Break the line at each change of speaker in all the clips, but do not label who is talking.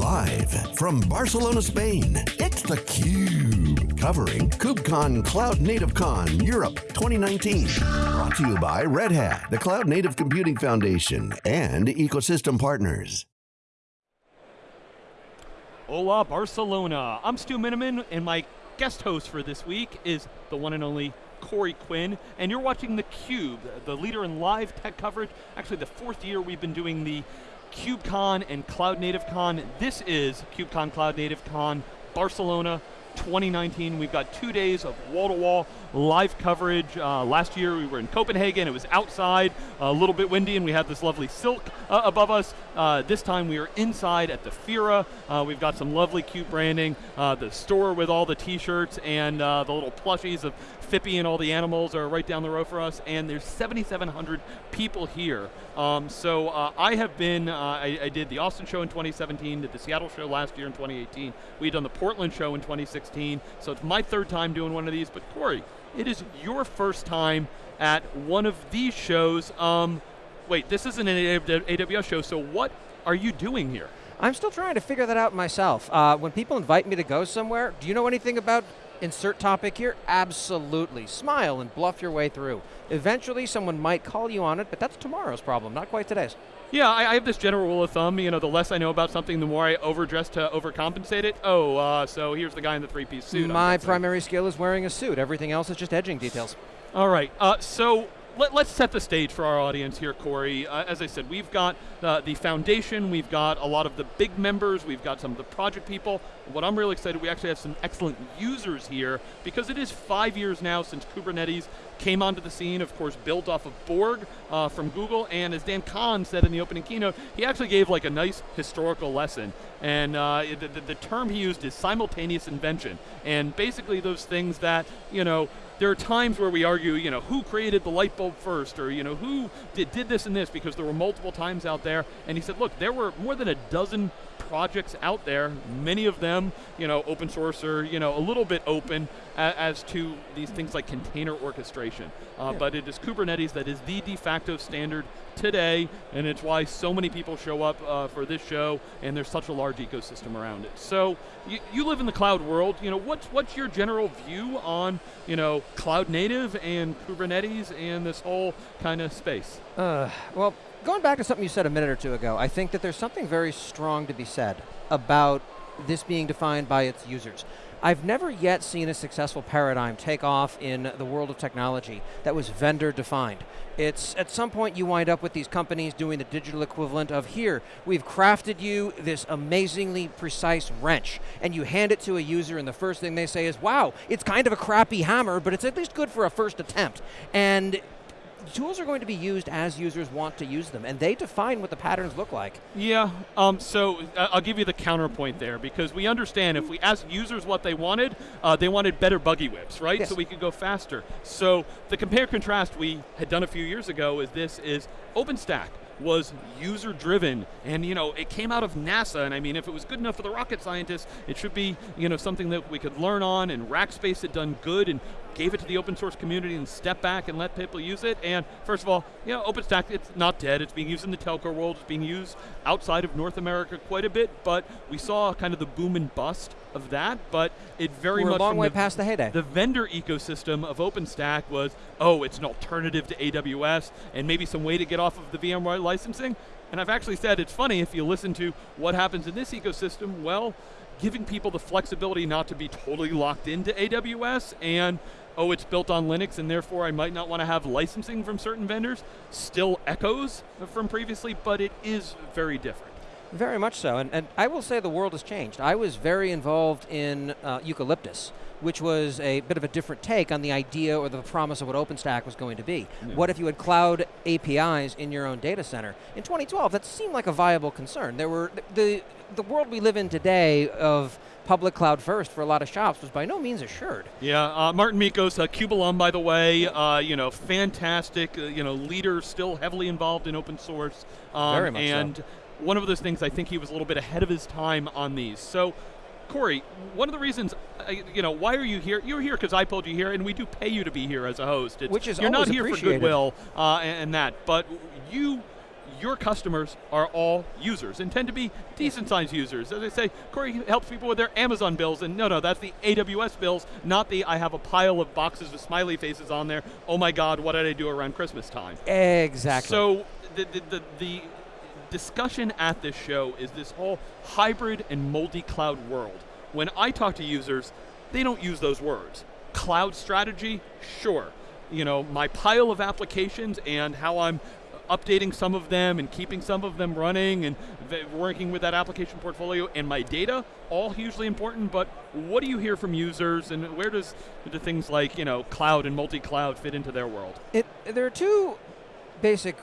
Live from Barcelona, Spain, it's theCUBE. Covering KubeCon Cloud Native Con Europe 2019. Brought to you by Red Hat, the Cloud Native Computing Foundation, and ecosystem partners.
Hola, Barcelona. I'm Stu Miniman, and my guest host for this week is the one and only Corey Quinn, and you're watching theCUBE, the leader in live tech coverage. Actually, the fourth year we've been doing the KubeCon and Cloud Native Con. This is KubeCon Cloud Native Con Barcelona 2019. We've got two days of wall-to-wall -wall live coverage. Uh, last year we were in Copenhagen, it was outside, a little bit windy, and we had this lovely silk uh, above us. Uh, this time we are inside at the Fira. Uh, we've got some lovely cute branding, uh, the store with all the t-shirts and uh, the little plushies of Phippy and all the animals are right down the road for us, and there's 7,700 people here. Um, so uh, I have been, uh, I, I, did the Austin show in 2017, did the Seattle show last year in 2018. We had done the Portland show in 2016, so it's my third time doing one of these, but Corey, it is your first time at one of these shows. Um, wait, this isn't an AWS show, so what are you doing here?
I'm still trying to figure that out myself. Uh, when people invite me to go somewhere, do you know anything about insert topic here? Absolutely. Smile and bluff your way through. Eventually someone might call you on it, but that's tomorrow's problem, not quite today's.
Yeah, I, I, have this general rule of thumb, you know, the less I know about something, the more I overdress to overcompensate it. Oh, uh, so here's the guy in the three-piece suit.
My primary skill is wearing a suit. Everything else is just edging details.
All right, uh, so let, us set the stage for our audience here, Corey. Uh, as I said, we've got uh, the foundation, we've got a lot of the big members, we've got some of the project people. What I'm really excited, we actually have some excellent users here because it is five years now since Kubernetes came onto the scene, of course, built off of Borg uh, from Google, and as Dan Kohn said in the opening keynote, he actually gave like a nice historical lesson. And uh, the, the, the term he used is simultaneous invention. And basically those things that, you know, there are times where we argue, you know, who created the light bulb first, or you know, who did, did this and this, because there were multiple times out there. And he said, look, there were more than a dozen projects out there, many of them, you know, open source or, you know, a little bit open as, as to these things like container orchestration. Uh, yeah. But it is Kubernetes that is the de facto standard today, and it's why so many people show up uh, for this show, and there's such a large ecosystem around it. So, you, you live in the cloud world, you know, what's, what's your general view on, you know, cloud native and Kubernetes and this whole kind of space?
Uh, well, going back to something you said a minute or two ago, I think that there's something very strong to be said about this being defined by its users. I've never yet seen a successful paradigm take off in the world of technology that was vendor defined. It's at some point you wind up with these companies doing the digital equivalent of here, we've crafted you this amazingly precise wrench, and you hand it to a user and the first thing they say is, wow, it's kind of a crappy hammer, but it's at least good for a first attempt. And tools are going to be used as users want to use them, and they define what the patterns look like.
Yeah, um, so uh, I'll give you the counterpoint there, because we understand if we ask users what they wanted, uh, they wanted better buggy whips, right?
Yes.
So we could go faster. So the compare contrast we had done a few years ago is this is OpenStack was user driven and you know it came out of NASA and I mean if it was good enough for the rocket scientists it should be you know something that we could learn on and Rackspace had done good and gave it to the open source community and stepped back and let people use it. And first of all, you know, OpenStack, it's not dead. It's being used in the telco world. It's being used outside of North America quite a bit, but we saw kind of the boom and bust of that, but it very
We're
much-
a long way
the,
past the heyday.
The vendor ecosystem of OpenStack was, oh, it's an alternative to AWS and maybe some way to get off of the VMware licensing. And I've actually said it's funny if you listen to what happens in this ecosystem, well, giving people the flexibility not to be totally locked into AWS and oh, it's built on Linux and therefore I might not want to have licensing from certain vendors, still echoes from previously, but it is very different.
Very much so, and, and I will say the world has changed. I was very involved in uh, Eucalyptus, which was a bit of a different take on the idea or the promise of what OpenStack was going to be. Yeah. What if you had cloud APIs in your own data center? In 2012, that seemed like a viable concern. There were, the, the world we live in today of public cloud first for a lot of shops was by no means assured.
Yeah, uh, Marten Mickos, a CUBE alum by the way, uh, you know, fantastic, uh, you know, leader, still heavily involved in open source.
Um, Very much
And
so.
one of those things, I think he was a little bit ahead of his time on these. So, Corey, one of the reasons, uh, you know, why are you here? You're here because I pulled you here, and we do pay you to be here as a host.
It's, Which is
You're not here
for
goodwill uh, and, and that, but you your customers are all users and tend to be decent sized users. As I say, Corey helps people with their Amazon bills, and no, no, that's the AWS bills, not the I have a pile of boxes with smiley faces on there. Oh my God, what did I do around Christmas time?
Exactly.
So the, the, the, the discussion at this show is this whole hybrid and multi-cloud world. When I talk to users, they don't use those words. Cloud strategy, sure. You know, my pile of applications and how I'm updating some of them and keeping some of them running and working with that application portfolio and my data, all hugely important, but what do you hear from users and where does the things like, you know, cloud and multi-cloud fit into their world?
It, there are two basic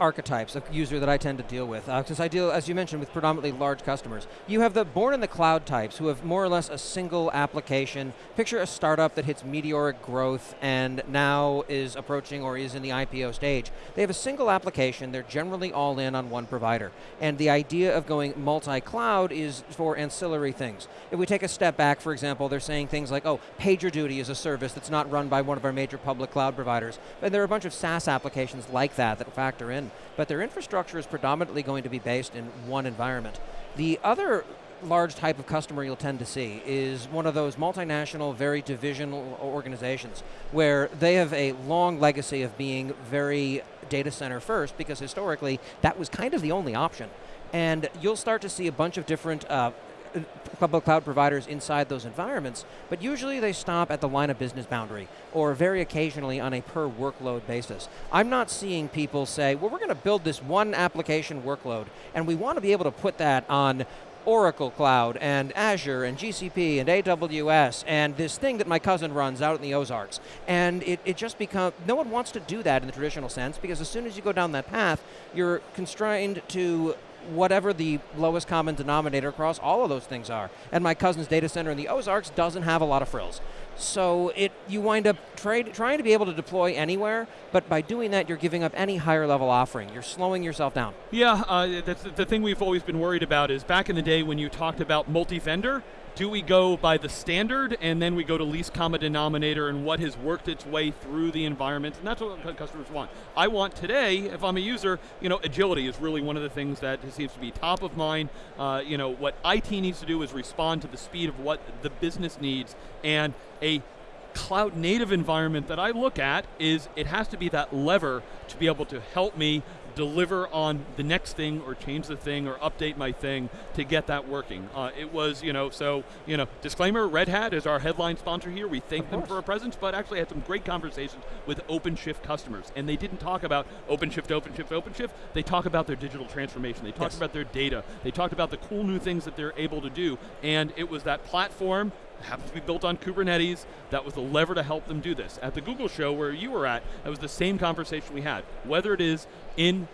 archetypes of user that I tend to deal with, because uh, I deal, as you mentioned, with predominantly large customers. You have the born in the cloud types who have more or less a single application. Picture a startup that hits meteoric growth and now is approaching or is in the IPO stage. They have a single application, they're generally all in on one provider. And the idea of going multi-cloud is for ancillary things. If we take a step back, for example, they're saying things like, oh, PagerDuty is a service that's not run by one of our major public cloud providers. And there are a bunch of SaaS applications like that that factor in but their infrastructure is predominantly going to be based in one environment. The other large type of customer you'll tend to see is one of those multinational, very divisional organizations where they have a long legacy of being very data center first because historically that was kind of the only option. And you'll start to see a bunch of different uh, public cloud providers inside those environments, but usually they stop at the line of business boundary, or very occasionally on a per workload basis. I'm not seeing people say, well, we're going to build this one application workload, and we want to be able to put that on Oracle Cloud and Azure and GCP and AWS and this thing that my cousin runs out in the Ozarks. And it, it just becomes, no one wants to do that in the traditional sense because as soon as you go down that path, you're constrained to whatever the lowest common denominator across all of those things are. And my cousin's data center in the Ozarks doesn't have a lot of frills. So it you wind up trade, trying to be able to deploy anywhere, but by doing that, you're giving up any higher level offering. You're slowing yourself down.
Yeah, uh, that's the thing we've always been worried about is back in the day when you talked about multi-vendor, do we go by the standard and then we go to least common denominator and what has worked its way through the environment and that's what customers want. I want today, if I'm a user, you know, agility is really one of the things that seems to be top of mind. Uh, you know, what IT needs to do is respond to the speed of what the business needs and a cloud native environment that I look at is it has to be that lever to be able to help me deliver on the next thing or change the thing or update my thing to get that working. Uh, it was, you know, so, you know, disclaimer, Red Hat is our headline sponsor here. We thank them for a presence, but actually had some great conversations with OpenShift customers. And they didn't talk about OpenShift, OpenShift, OpenShift. They talk about their digital transformation. They talked yes. about their data. They talked about the cool new things that they're able to do. And it was that platform happens to be built on Kubernetes. That was the lever to help them do this. At the Google show where you were at, that was the same conversation we had. Whether it is in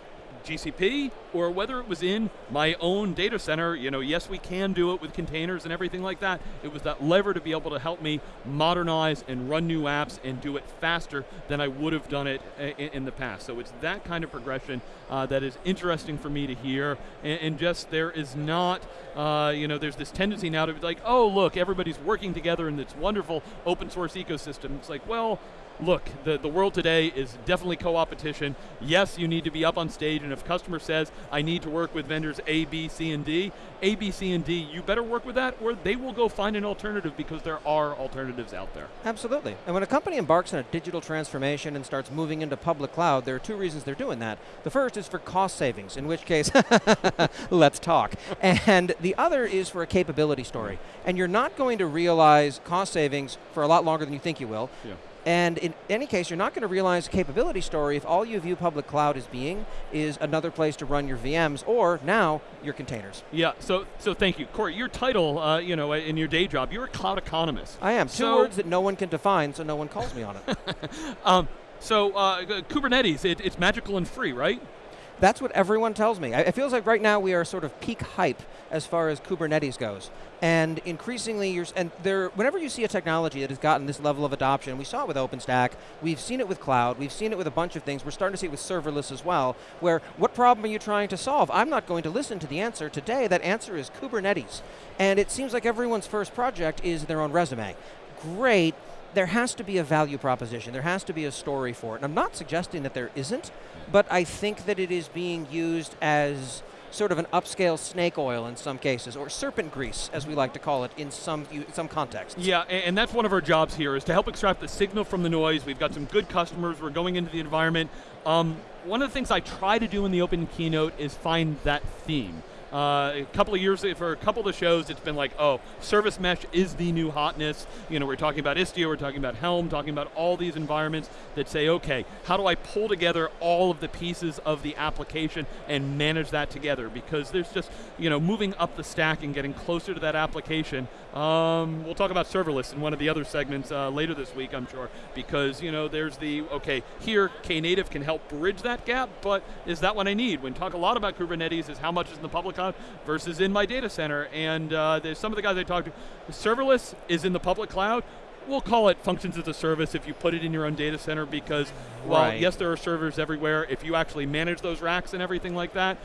GCP or whether it was in my own data center, you know, yes, we can do it with containers and everything like that. It was that lever to be able to help me modernize and run new apps and do it faster than I would have done it in, the past. So it's that kind of progression uh, that is interesting for me to hear. And, and just there is not, uh, you know, there's this tendency now to be like, oh, look, everybody's working together in this wonderful open source ecosystem. It's like, well, look, the, the world today is definitely co-opetition. Yes, you need to be up on stage, and if customer says, I need to work with vendors A, B, C, and D, A, B, C, and D, you better work with that, or they will go find an alternative because there are alternatives out there.
Absolutely. And when a company embarks on a digital transformation and starts moving into public cloud, there are two reasons they're doing that. The first is for cost savings, in which case, let's talk. And the other is for a capability story. And you're not going to realize cost savings for a lot longer than you think you will. Yeah and in any case, you're not going to realize a capability story if all you view public cloud as being is another place to run your VMs or now your containers.
Yeah, so so thank you. Corey, your title, uh, you know, in your day job, you're a cloud economist.
I am. Two so words that no one can define, so no one calls me on it.
um, so uh, Kubernetes, it, it's magical and free, right?
That's what everyone tells me. It feels like right now we are sort of peak hype as far as Kubernetes goes. And increasingly, you're, and there, whenever you see a technology that has gotten this level of adoption, we saw it with OpenStack, we've seen it with cloud, we've seen it with a bunch of things, we're starting to see it with serverless as well, where what problem are you trying to solve? I'm not going to listen to the answer today, that answer is Kubernetes. And it seems like everyone's first project is their own resume. Great, there has to be a value proposition. There has to be a story for it. And I'm not suggesting that there isn't, but I think that it is being used as sort of an upscale snake oil in some cases, or serpent grease, as we like to call it in some some contexts.
Yeah, and, that's one of our jobs here is to help extract the signal from the noise. We've got some good customers. We're going into the environment. Um, one of the things I try to do in the open keynote is find that theme. Uh, a couple of years, for a couple of shows, it's been like, oh, service mesh is the new hotness. You know, we're talking about Istio, we're talking about Helm, talking about all these environments that say, okay, how do I pull together all of the pieces of the application and manage that together? Because there's just, you know, moving up the stack and getting closer to that application. Um, we'll talk about serverless in one of the other segments uh, later this week, I'm sure, because, you know, there's the, okay, here, Knative can help bridge that gap, but is that what I need? When talk a lot about Kubernetes is how much is in the public cloud versus in my data center. And uh, there's some of the guys I talked to, serverless is in the public cloud. We'll call it functions as a service if you put it in your own data center because, well,
right.
yes, there are servers everywhere. If you actually manage those racks and everything like that,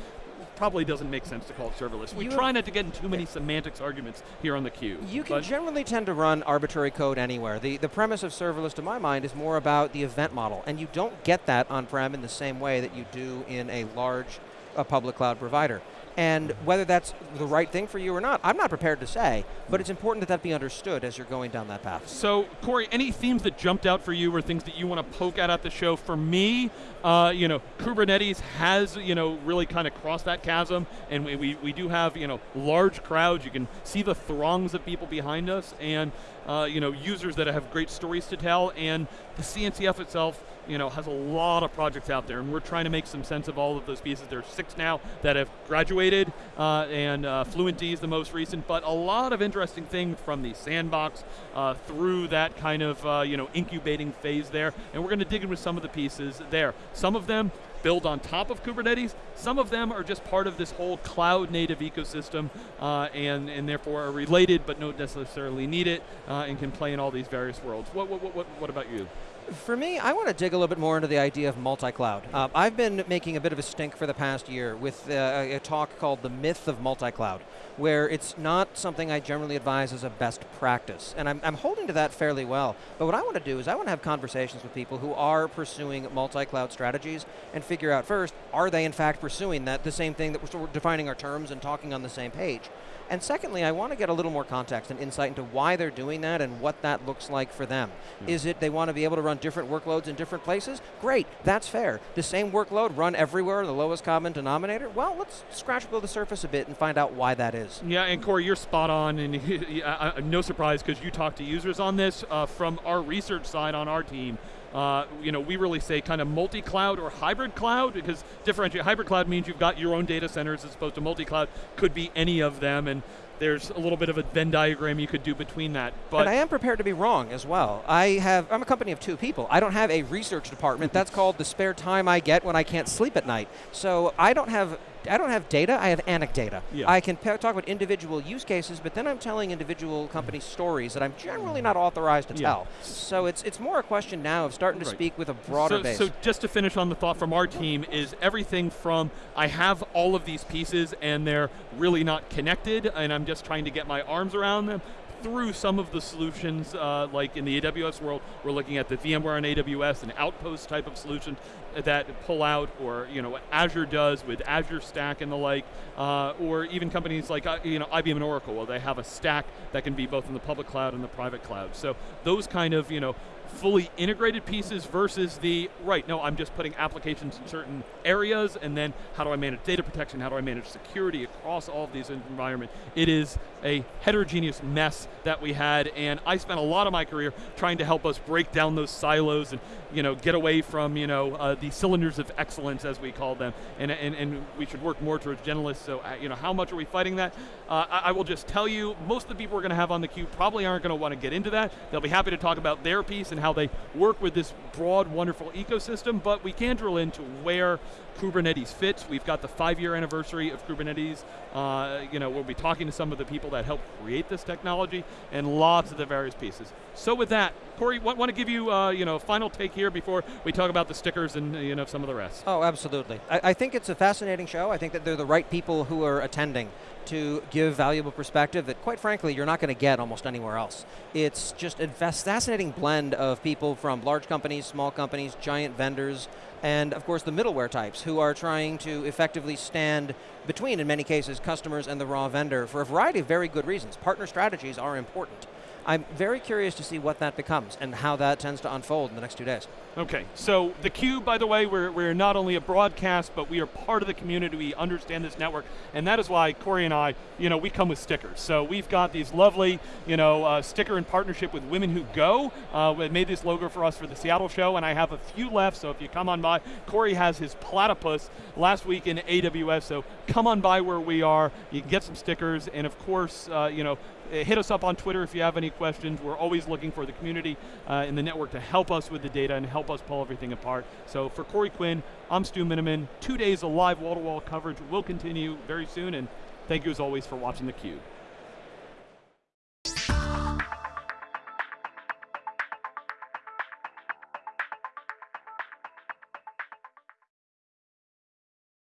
probably doesn't make sense to call it serverless. We you try not to get in too many semantics arguments here on the cube.
You can generally tend to run arbitrary code anywhere. The, the premise of serverless, to my mind, is more about the event model, and you don't get that on-prem in the same way that you do in a large uh, public cloud provider. And whether that's the right thing for you or not, I'm not prepared to say, but it's important that that be understood as you're going down that path.
So, Corey, any themes that jumped out for you or things that you want to poke at at the show? For me, uh, you know, Kubernetes has, you know, really kind of crossed that chasm, and we, we, we do have, you know, large crowds. You can see the throngs of people behind us, and, uh, you know, users that have great stories to tell, and the CNCF itself, you know, has a lot of projects out there, and we're trying to make some sense of all of those pieces. There's six now that have graduated, uh, and uh, Fluentd is the most recent, but a lot of interesting things from the sandbox uh, through that kind of, uh, you know, incubating phase there, and we're going to dig into some of the pieces there. Some of them build on top of Kubernetes. Some of them are just part of this whole cloud native ecosystem uh, and, and therefore are related but don't necessarily need it uh, and can play in all these various worlds. What, what, what, what about you?
For me, I want to dig a little bit more into the idea of multi-cloud. Uh, I've been making a bit of a stink for the past year with uh, a talk called The Myth of Multi-Cloud, where it's not something I generally advise as a best practice. And I'm, I'm holding to that fairly well. But what I want to do is I want to have conversations with people who are pursuing multi-cloud strategies and figure out first, are they in fact pursuing that, the same thing that we're defining our terms and talking on the same page? And secondly, I want to get a little more context and insight into why they're doing that and what that looks like for them. Mm. Is it they want to be able to run different workloads in different places? Great, that's fair. The same workload run everywhere, the lowest common denominator? Well, let's scratch below the surface a bit and find out why that is.
Yeah, and Corey, you're spot on, and no surprise because you talk to users on this. Uh, from our research side on our team, uh, you know, we really say kind of multi-cloud or hybrid cloud because differentiate hybrid cloud means you've got your own data centers as opposed to multi-cloud could be any of them and there's a little bit of a Venn diagram you could do between that. But
and I am prepared to be wrong as well. I have, I'm a company of two people. I don't have a research department. That's called the spare time I get when I can't sleep at night. So I don't have I don't have data, I have anecdata. Yeah. I can talk about individual use cases, but then I'm telling individual company stories that I'm generally not authorized to yeah. tell. So it's it's more a question now of starting to right. speak with a broader
so,
base.
So just to finish on the thought from our team is everything from I have all of these pieces and they're really not connected and I'm just trying to get my arms around them through some of the solutions, uh, like in the AWS world, we're looking at the VMware on AWS an Outpost type of solution that pull out, or you know what Azure does with Azure Stack and the like, uh, or even companies like uh, you know IBM and Oracle, well, they have a stack that can be both in the public cloud and the private cloud. So those kind of you know fully integrated pieces versus the, right, no, I'm just putting applications in certain areas and then how do I manage data protection, how do I manage security across all of these environments. It is a heterogeneous mess that we had and I spent a lot of my career trying to help us break down those silos and you know, get away from you know, uh, the cylinders of excellence as we call them and, and, and we should work more towards generalists, so uh, you know, how much are we fighting that? Uh, I, I will just tell you, most of the people we're going to have on the cube probably aren't going to want to get into that. They'll be happy to talk about their piece and how they work with this broad, wonderful ecosystem, but we can drill into where Kubernetes fits. We've got the five-year anniversary of Kubernetes. Uh, you know, we'll be talking to some of the people that helped create this technology and lots of the various pieces. So with that, Corey, want, to give you, uh, you know, a final take here before we talk about the stickers and you know some of the rest.
Oh, absolutely. I, I think it's a fascinating show. I think that they're the right people who are attending to give valuable perspective that, quite frankly, you're not going to get almost anywhere else. It's just a fascinating blend of people from large companies, small companies, giant vendors, and of course the middleware types who are trying to effectively stand between, in many cases, customers and the raw vendor for a variety of very good reasons. Partner strategies are important. I'm very curious to see what that becomes and how that tends to unfold in the next two days.
Okay, so the Cube, by the way, we're, we're not only a broadcast, but we are part of the community. We understand this network, and that is why Corey and I, you know, we come with stickers. So we've got these lovely, you know, uh, sticker in partnership with Women Who Go. Uh, we made this logo for us for the Seattle show, and I have a few left. So if you come on by, Corey has his platypus last week in AWS. So come on by where we are. You can get some stickers, and of course, uh, you know, hit us up on Twitter if you have any questions. We're always looking for the community uh, in the network to help us with the data and help us pull everything apart. So for Corey Quinn, I'm Stu Miniman. Two days of live wall-to-wall coverage will continue very soon, and thank you as always for watching theCUBE.